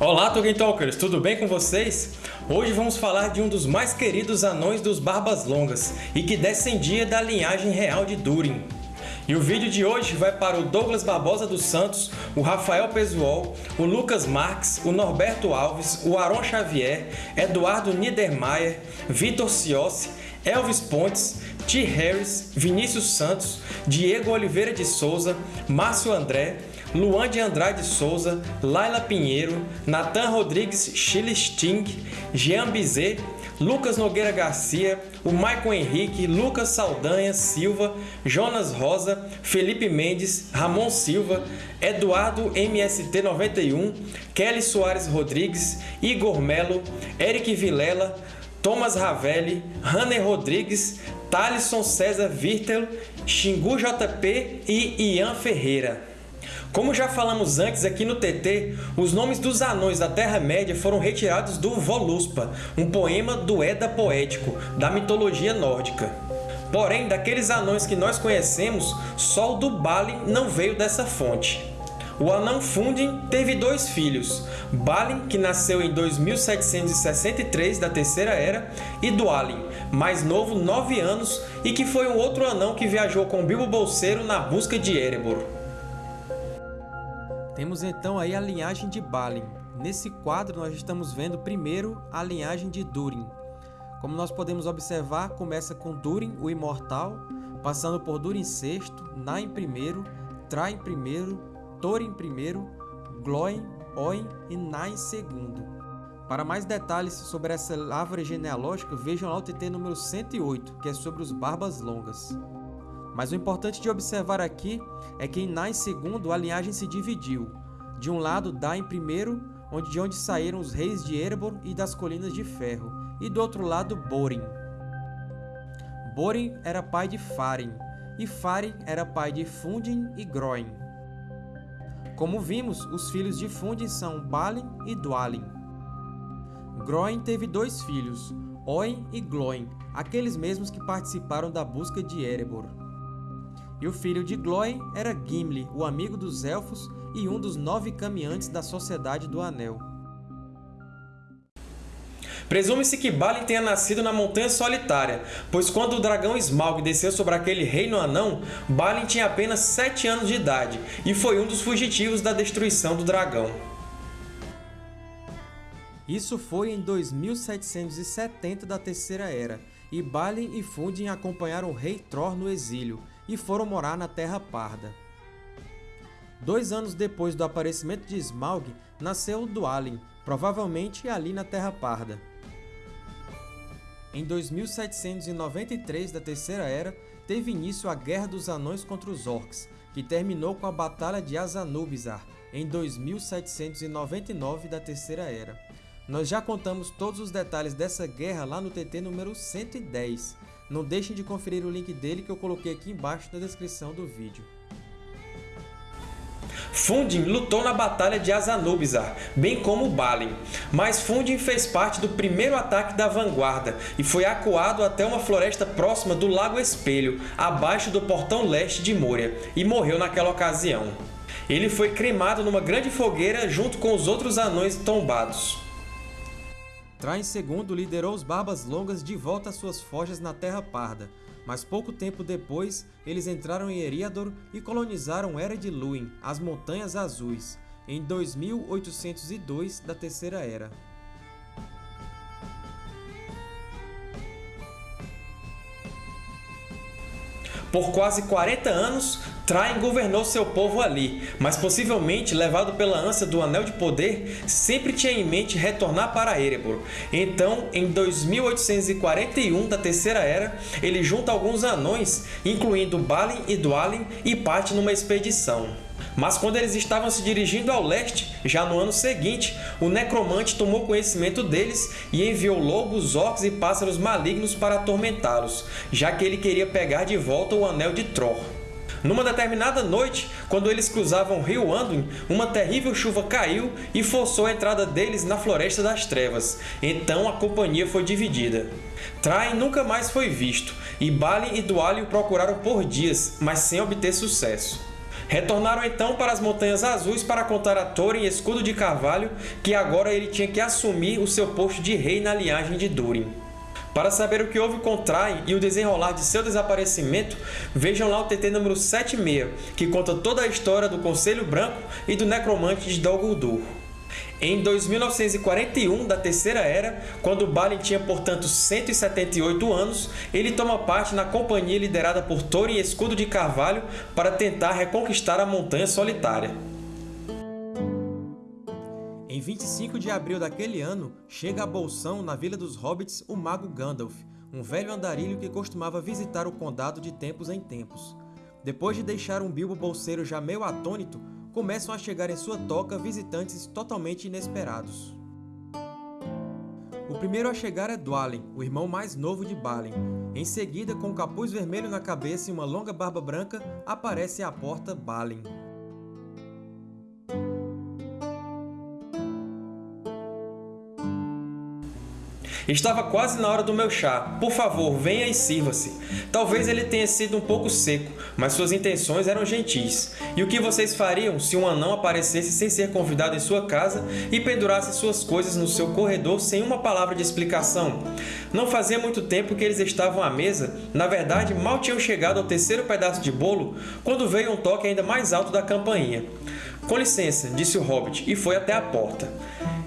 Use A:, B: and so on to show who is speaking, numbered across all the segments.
A: Olá, Tolkien Talkers! Tudo bem com vocês? Hoje vamos falar de um dos mais queridos anões dos Barbas Longas e que descendia da linhagem real de Durin. E o vídeo de hoje vai para o Douglas Barbosa dos Santos, o Rafael Pesuol, o Lucas Marques, o Norberto Alves, o Aron Xavier, Eduardo Niedermayer, Vitor Ciossi, Elvis Pontes, T. Harris, Vinícius Santos, Diego Oliveira de Souza, Márcio André, Luan de Andrade Souza, Laila Pinheiro, Natan Rodrigues Sting, Jean Bizet, Lucas Nogueira Garcia, o Maicon Henrique, Lucas Saldanha Silva, Jonas Rosa, Felipe Mendes, Ramon Silva, Eduardo MST91, Kelly Soares Rodrigues, Igor Melo, Eric Vilela, Thomas Ravelli, Hanner Rodrigues, Thalisson César Virtel, Xingu JP e Ian Ferreira. Como já falamos antes aqui no TT, os nomes dos anões da Terra-média foram retirados do Voluspa, um poema do Edda poético, da mitologia nórdica. Porém, daqueles anões que nós conhecemos, só o do Balin não veio dessa fonte. O anão Fundin teve dois filhos, Balin, que nasceu em 2763 da Terceira Era, e Dualin, mais novo, 9 anos, e que foi um outro anão que viajou com Bilbo Bolseiro na busca de Erebor. Temos então aí a linhagem de Balin. Nesse quadro, nós estamos vendo primeiro a linhagem de Durin. Como nós podemos observar, começa com Durin, o Imortal, passando por Durin VI, Nain I, Train I, Thorin I, Glóin, Oin e Nain II. Para mais detalhes sobre essa árvore genealógica, vejam lá o TT número 108, que é sobre os Barbas Longas. Mas o importante de observar aqui é que em Nain II a linhagem se dividiu. De um lado, Dain I, onde, de onde saíram os reis de Erebor e das Colinas de Ferro, e do outro lado, Borin. Borin era pai de Farin, e Farin era pai de Fundin e Groin. Como vimos, os filhos de Fundin são Balin e Dwalin. Groin teve dois filhos, Oin e Glóin, aqueles mesmos que participaram da busca de Erebor. E o filho de Glóin era Gimli, o amigo dos Elfos e um dos nove caminhantes da Sociedade do Anel. Presume-se que Balin tenha nascido na Montanha Solitária, pois quando o dragão Smaug desceu sobre aquele reino anão, Balin tinha apenas sete anos de idade e foi um dos fugitivos da destruição do dragão. Isso foi em 2770 da Terceira Era, e Balin e Fundin acompanharam o rei Thor no exílio, e foram morar na Terra Parda. Dois anos depois do aparecimento de Smaug, nasceu Dwalin, provavelmente ali na Terra Parda. Em 2793 da Terceira Era, teve início a Guerra dos Anões contra os Orcs, que terminou com a Batalha de Azanubizar, em 2799 da Terceira Era. Nós já contamos todos os detalhes dessa guerra lá no TT número 110, não deixem de conferir o link dele que eu coloquei aqui embaixo na descrição do vídeo. Fundin lutou na Batalha de Azanubizar, bem como Balin, mas Fundin fez parte do primeiro ataque da vanguarda e foi acuado até uma floresta próxima do Lago Espelho, abaixo do Portão Leste de Moria, e morreu naquela ocasião. Ele foi cremado numa grande fogueira junto com os outros anões tombados. Traem II liderou os Barbas Longas de volta às suas forjas na Terra Parda, mas pouco tempo depois eles entraram em Eriador e colonizaram Era de Luin, as Montanhas Azuis, em 2802 da Terceira Era. Por quase 40 anos, Traem governou seu povo ali, mas possivelmente, levado pela ânsia do Anel de Poder, sempre tinha em mente retornar para Erebor. Então, em 2841 da Terceira Era, ele junta alguns anões, incluindo Balin e Dwalin, e parte numa expedição. Mas quando eles estavam se dirigindo ao leste, já no ano seguinte, o Necromante tomou conhecimento deles e enviou lobos, orcs e pássaros malignos para atormentá-los, já que ele queria pegar de volta o Anel de Tror. Numa determinada noite, quando eles cruzavam o rio Anduin, uma terrível chuva caiu e forçou a entrada deles na Floresta das Trevas. Então a companhia foi dividida. Train nunca mais foi visto, e Balin e Dwalin o procuraram por dias, mas sem obter sucesso. Retornaram então para as Montanhas Azuis para contar a Thorin Escudo de Carvalho que agora ele tinha que assumir o seu posto de rei na linhagem de Durin. Para saber o que houve com Traim e o desenrolar de seu desaparecimento, vejam lá o TT número 76, que conta toda a história do Conselho Branco e do Necromante de Dol Guldur. Em 2941 da Terceira Era, quando Balin tinha, portanto, 178 anos, ele toma parte na companhia liderada por Thorin Escudo de Carvalho para tentar reconquistar a Montanha Solitária. Em 25 de abril daquele ano, chega a Bolsão, na Vila dos Hobbits, o Mago Gandalf, um velho andarilho que costumava visitar o Condado de tempos em tempos. Depois de deixar um Bilbo Bolseiro já meio atônito, começam a chegar em sua toca visitantes totalmente inesperados. O primeiro a chegar é Dwalin, o irmão mais novo de Balin. Em seguida, com um capuz vermelho na cabeça e uma longa barba branca, aparece à porta Balin. Estava quase na hora do meu chá. Por favor, venha e sirva-se. Talvez ele tenha sido um pouco seco, mas suas intenções eram gentis. E o que vocês fariam se um anão aparecesse sem ser convidado em sua casa e pendurasse suas coisas no seu corredor sem uma palavra de explicação? Não fazia muito tempo que eles estavam à mesa, na verdade, mal tinham chegado ao terceiro pedaço de bolo, quando veio um toque ainda mais alto da campainha. Com licença, disse o Hobbit, e foi até a porta.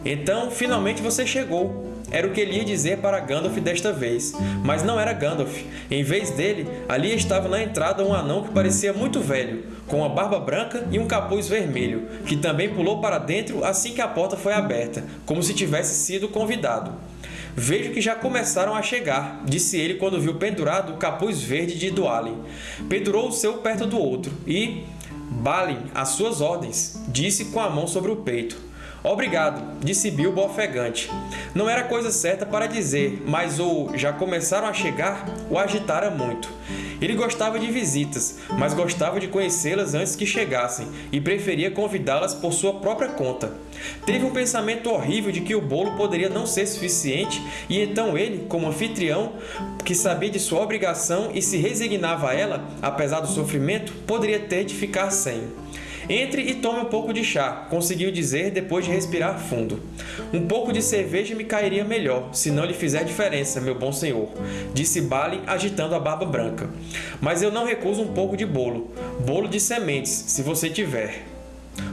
A: Então, finalmente você chegou. Era o que ele ia dizer para Gandalf desta vez, mas não era Gandalf. Em vez dele, ali estava na entrada um anão que parecia muito velho, com uma barba branca e um capuz vermelho, que também pulou para dentro assim que a porta foi aberta, como se tivesse sido convidado. Vejo que já começaram a chegar, disse ele quando viu pendurado o capuz verde de Dualin. Pendurou o seu perto do outro e... Balin, às suas ordens, disse com a mão sobre o peito. Obrigado, disse Bilbo ofegante. Não era coisa certa para dizer, mas o já começaram a chegar o agitara muito. Ele gostava de visitas, mas gostava de conhecê-las antes que chegassem e preferia convidá-las por sua própria conta. Teve um pensamento horrível de que o bolo poderia não ser suficiente e então ele, como anfitrião, que sabia de sua obrigação e se resignava a ela, apesar do sofrimento, poderia ter de ficar sem. Entre e tome um pouco de chá, conseguiu dizer depois de respirar fundo. Um pouco de cerveja me cairia melhor, se não lhe fizer diferença, meu bom senhor, disse Balin agitando a barba branca. Mas eu não recuso um pouco de bolo. Bolo de sementes, se você tiver.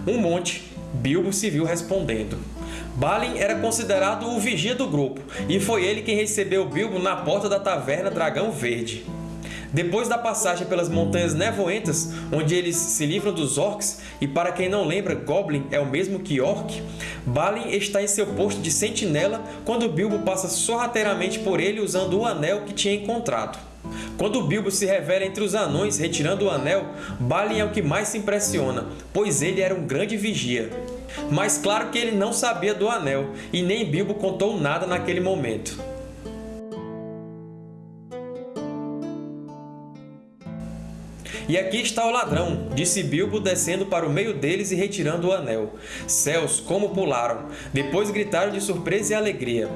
A: Um monte, Bilbo se viu respondendo. Balin era considerado o vigia do grupo, e foi ele quem recebeu Bilbo na porta da taverna Dragão Verde. Depois da passagem pelas Montanhas Nevoentas, onde eles se livram dos Orcs, e para quem não lembra, Goblin é o mesmo que Orc, Balin está em seu posto de sentinela quando Bilbo passa sorrateiramente por ele usando o anel que tinha encontrado. Quando Bilbo se revela entre os anões retirando o anel, Balin é o que mais se impressiona, pois ele era um grande vigia. Mas claro que ele não sabia do anel, e nem Bilbo contou nada naquele momento. E aqui está o ladrão, disse Bilbo descendo para o meio deles e retirando o anel. Céus, como pularam! Depois gritaram de surpresa e alegria.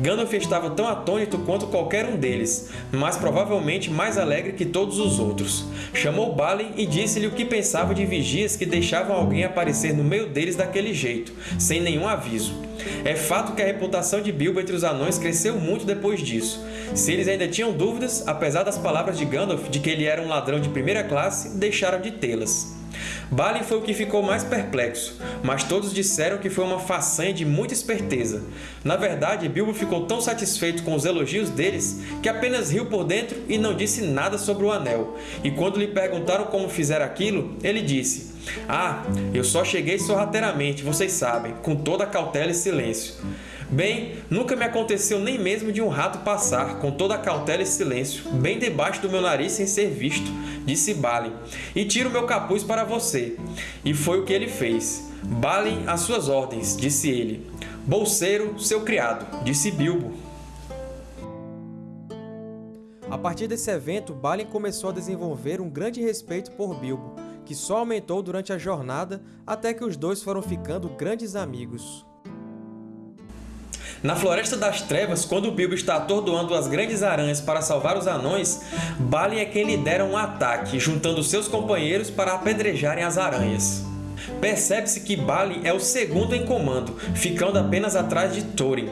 A: Gandalf estava tão atônito quanto qualquer um deles, mas provavelmente mais alegre que todos os outros. Chamou Balin e disse-lhe o que pensava de vigias que deixavam alguém aparecer no meio deles daquele jeito, sem nenhum aviso. É fato que a reputação de Bilbo entre os anões cresceu muito depois disso. Se eles ainda tinham dúvidas, apesar das palavras de Gandalf de que ele era um ladrão de primeira classe, deixaram de tê-las. Balin foi o que ficou mais perplexo, mas todos disseram que foi uma façanha de muita esperteza. Na verdade, Bilbo ficou tão satisfeito com os elogios deles que apenas riu por dentro e não disse nada sobre o anel. E quando lhe perguntaram como fizeram aquilo, ele disse ah, eu só cheguei sorrateiramente, vocês sabem, com toda cautela e silêncio. Bem, nunca me aconteceu nem mesmo de um rato passar, com toda a cautela e silêncio, bem debaixo do meu nariz sem ser visto, disse Balin, e tiro meu capuz para você. E foi o que ele fez. Balin, às suas ordens, disse ele. Bolseiro, seu criado, disse Bilbo. A partir desse evento, Balin começou a desenvolver um grande respeito por Bilbo, que só aumentou durante a jornada até que os dois foram ficando grandes amigos. Na Floresta das Trevas, quando Bilbo está atordoando as grandes aranhas para salvar os anões, Balin é quem lidera um ataque, juntando seus companheiros para apedrejarem as aranhas. Percebe-se que Balin é o segundo em comando, ficando apenas atrás de Thorin.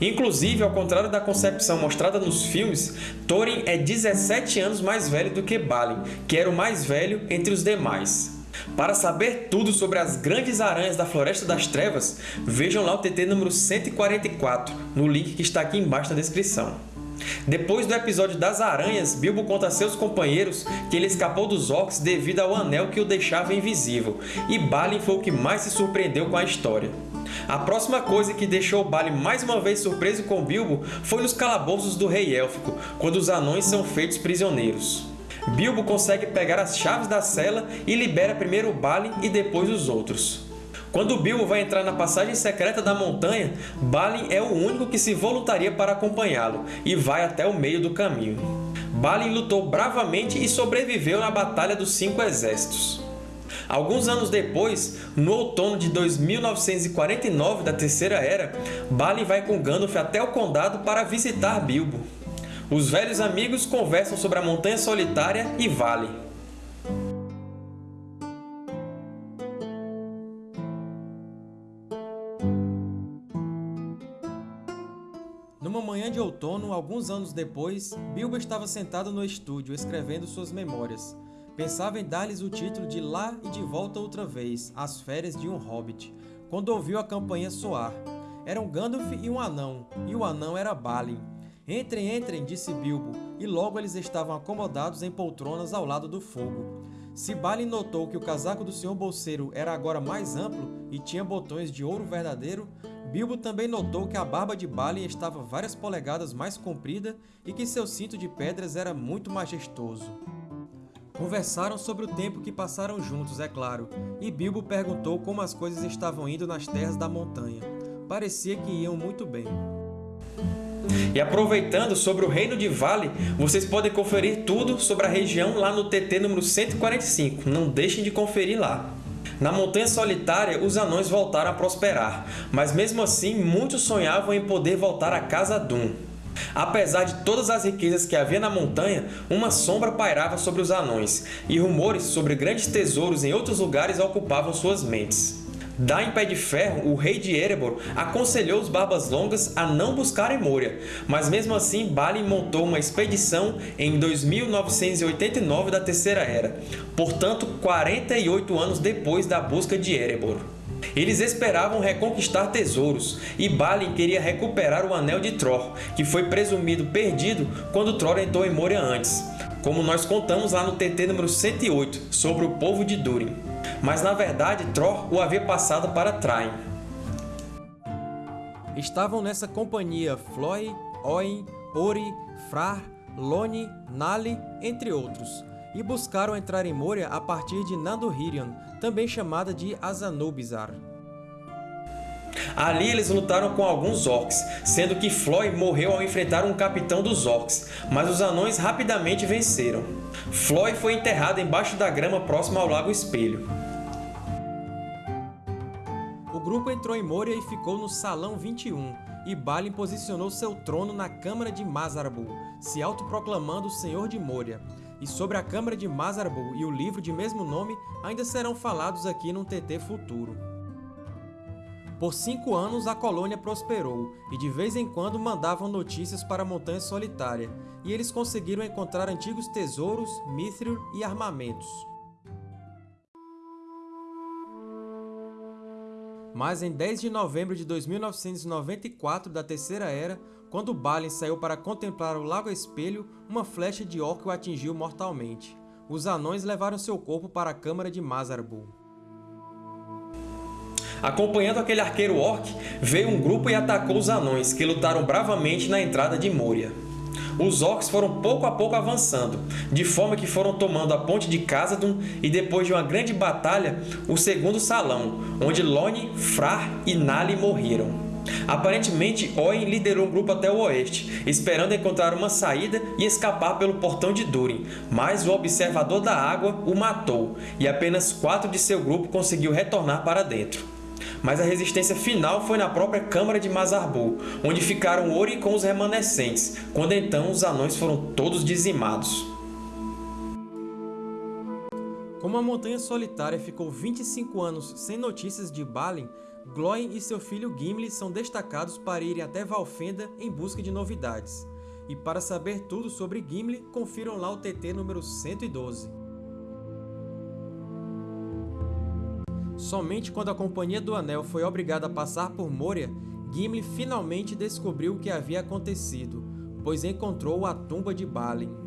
A: Inclusive, ao contrário da concepção mostrada nos filmes, Thorin é 17 anos mais velho do que Balin, que era o mais velho entre os demais. Para saber tudo sobre as grandes aranhas da Floresta das Trevas, vejam lá o TT número 144, no link que está aqui embaixo na descrição. Depois do episódio das aranhas, Bilbo conta a seus companheiros que ele escapou dos orcs devido ao anel que o deixava invisível, e Balin foi o que mais se surpreendeu com a história. A próxima coisa que deixou Balin mais uma vez surpreso com Bilbo foi nos calabouços do Rei Élfico, quando os anões são feitos prisioneiros. Bilbo consegue pegar as chaves da cela e libera primeiro Balin e depois os outros. Quando Bilbo vai entrar na passagem secreta da montanha, Balin é o único que se voluntaria para acompanhá-lo e vai até o meio do caminho. Balin lutou bravamente e sobreviveu na Batalha dos Cinco Exércitos. Alguns anos depois, no outono de 2949 da Terceira Era, Balin vai com Gandalf até o Condado para visitar Bilbo. Os velhos amigos conversam sobre a Montanha Solitária e Vale. Numa manhã de outono, alguns anos depois, Bilbo estava sentado no estúdio escrevendo suas memórias. Pensava em dar-lhes o título de Lá e de Volta Outra Vez, As Férias de um Hobbit, quando ouviu a campainha soar. Eram Gandalf e um anão, e o anão era Balin. Entrem, entrem, disse Bilbo, e logo eles estavam acomodados em poltronas ao lado do fogo. Se Balin notou que o casaco do Sr. Bolseiro era agora mais amplo e tinha botões de ouro verdadeiro, Bilbo também notou que a barba de Balin estava várias polegadas mais comprida e que seu cinto de pedras era muito majestoso. Conversaram sobre o tempo que passaram juntos, é claro, e Bilbo perguntou como as coisas estavam indo nas terras da montanha. Parecia que iam muito bem. E aproveitando sobre o Reino de Vale, vocês podem conferir tudo sobre a região lá no TT número 145, não deixem de conferir lá. Na Montanha Solitária, os anões voltaram a prosperar, mas mesmo assim muitos sonhavam em poder voltar à Casa Dum. Apesar de todas as riquezas que havia na montanha, uma sombra pairava sobre os anões, e rumores sobre grandes tesouros em outros lugares ocupavam suas mentes. Da em Pé de Ferro, o rei de Erebor aconselhou os Barbas Longas a não buscarem Moria, mas mesmo assim Balin montou uma expedição em 2989 da Terceira Era, portanto 48 anos depois da busca de Erebor. Eles esperavam reconquistar tesouros, e Balin queria recuperar o Anel de Tror, que foi presumido perdido quando Tror entrou em Moria antes, como nós contamos lá no TT número 108, sobre o povo de Durin. Mas na verdade Tror o havia passado para Train. Estavam nessa companhia Floy, Oin, Ori, Frar, Loni, Nali, entre outros, e buscaram entrar em Moria a partir de Nandohirion, também chamada de Azanubizar. Ali eles lutaram com alguns orcs, sendo que Floy morreu ao enfrentar um capitão dos orcs, mas os anões rapidamente venceram. Floy foi enterrado embaixo da grama próxima ao Lago Espelho. Grupo entrou em Moria e ficou no Salão 21, e Balin posicionou seu trono na Câmara de Mazarbul, se autoproclamando o Senhor de Moria. E sobre a Câmara de Mazarbul e o livro de mesmo nome ainda serão falados aqui num TT futuro. Por cinco anos a colônia prosperou, e de vez em quando mandavam notícias para a Montanha Solitária, e eles conseguiram encontrar antigos tesouros, mithril e armamentos. Mas em 10 de novembro de 2994 da Terceira Era, quando Balin saiu para contemplar o Lago Espelho, uma flecha de orc o atingiu mortalmente. Os anões levaram seu corpo para a Câmara de Mazarbul. Acompanhando aquele arqueiro orc, veio um grupo e atacou os anões, que lutaram bravamente na entrada de Moria. Os orcs foram pouco a pouco avançando, de forma que foram tomando a ponte de Khazad-dûm e depois de uma grande batalha, o segundo salão, onde Loni, Frar e Nali morreram. Aparentemente, Oin liderou um grupo até o oeste, esperando encontrar uma saída e escapar pelo Portão de Durin, mas o Observador da Água o matou, e apenas quatro de seu grupo conseguiu retornar para dentro. Mas a resistência final foi na própria Câmara de Mazarbul, onde ficaram Ori com os remanescentes, quando então os anões foram todos dizimados. Como a Montanha Solitária ficou 25 anos sem notícias de Balin, Glóin e seu filho Gimli são destacados para irem até Valfenda em busca de novidades. E para saber tudo sobre Gimli, confiram lá o TT número 112. Somente quando a Companhia do Anel foi obrigada a passar por Moria, Gimli finalmente descobriu o que havia acontecido, pois encontrou a tumba de Balin.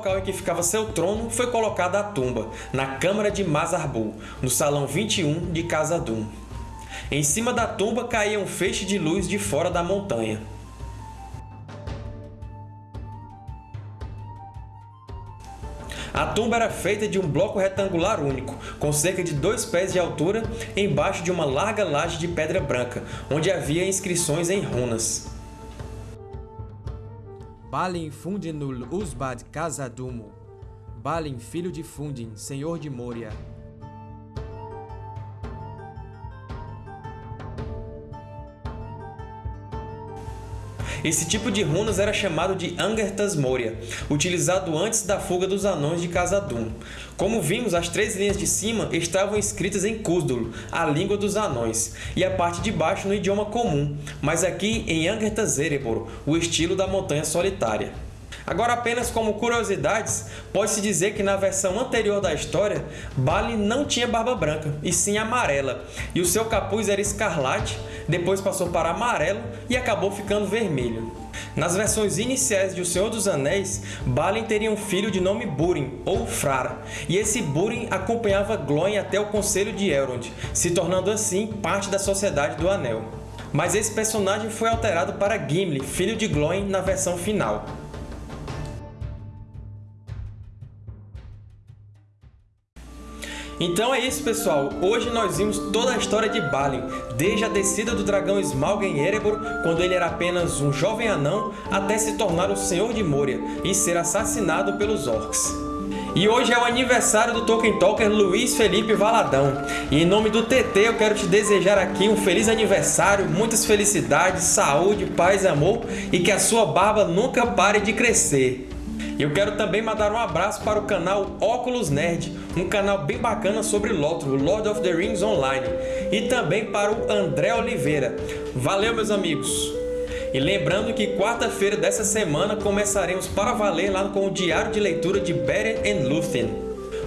A: Local em que ficava seu trono foi colocada a tumba, na Câmara de Mazarbul, no Salão 21 de Khazad-dûm. Em cima da tumba caía um feixe de luz de fora da montanha. A tumba era feita de um bloco retangular único, com cerca de dois pés de altura, embaixo de uma larga laje de pedra branca, onde havia inscrições em runas. Balin Fundinul Usbad Casadumo. Balin, filho de Fundin, senhor de Moria. Esse tipo de runas era chamado de Angertas Moria, utilizado antes da fuga dos Anões de Khazad-dûm. Como vimos, as três linhas de cima estavam escritas em Khuzdur, a língua dos Anões, e a parte de baixo no idioma comum, mas aqui em Angertas Erebor, o estilo da Montanha Solitária. Agora, apenas como curiosidades, pode-se dizer que na versão anterior da história, Balin não tinha barba branca, e sim amarela, e o seu capuz era escarlate, depois passou para amarelo e acabou ficando vermelho. Nas versões iniciais de O Senhor dos Anéis, Balin teria um filho de nome Búrin, ou Frara, e esse Búrin acompanhava Glóin até o Conselho de Elrond, se tornando assim parte da Sociedade do Anel. Mas esse personagem foi alterado para Gimli, filho de Glóin, na versão final. Então é isso, pessoal. Hoje nós vimos toda a história de Balin, desde a descida do dragão Smaug em Erebor, quando ele era apenas um jovem anão, até se tornar o Senhor de Moria e ser assassinado pelos Orcs. E hoje é o aniversário do Tolkien Talker Luiz Felipe Valadão. E em nome do TT eu quero te desejar aqui um feliz aniversário, muitas felicidades, saúde, paz amor e que a sua barba nunca pare de crescer. Eu quero também mandar um abraço para o canal Óculos Nerd, um canal bem bacana sobre Lothro, Lord of the Rings Online, e também para o André Oliveira. Valeu, meus amigos! E lembrando que quarta-feira dessa semana começaremos para valer lá com o Diário de Leitura de Beren Lúthien.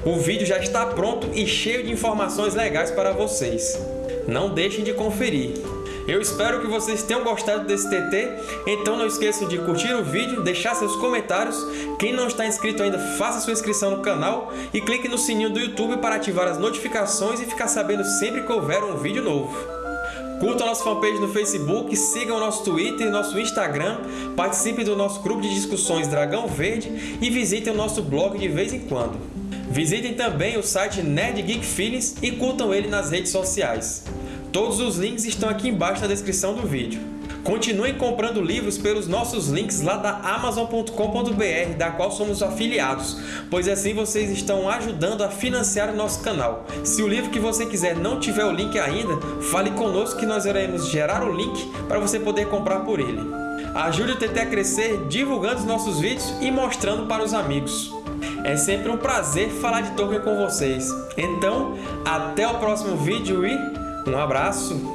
A: O vídeo já está pronto e cheio de informações legais para vocês. Não deixem de conferir. Eu espero que vocês tenham gostado desse TT, então não esqueçam de curtir o vídeo, deixar seus comentários. Quem não está inscrito ainda, faça sua inscrição no canal e clique no sininho do YouTube para ativar as notificações e ficar sabendo sempre que houver um vídeo novo. Curtam nossa fanpage no Facebook, sigam o nosso Twitter e nosso Instagram, participem do nosso grupo de discussões Dragão Verde e visitem o nosso blog de vez em quando. Visitem também o site Nerd Geek Feelings e curtam ele nas redes sociais. Todos os links estão aqui embaixo na descrição do vídeo. Continuem comprando livros pelos nossos links lá da Amazon.com.br, da qual somos afiliados, pois assim vocês estão ajudando a financiar o nosso canal. Se o livro que você quiser não tiver o link ainda, fale conosco que nós iremos gerar o link para você poder comprar por ele. Ajude o TT a crescer divulgando os nossos vídeos e mostrando para os amigos. É sempre um prazer falar de Tolkien com vocês. Então, até o próximo vídeo e um abraço!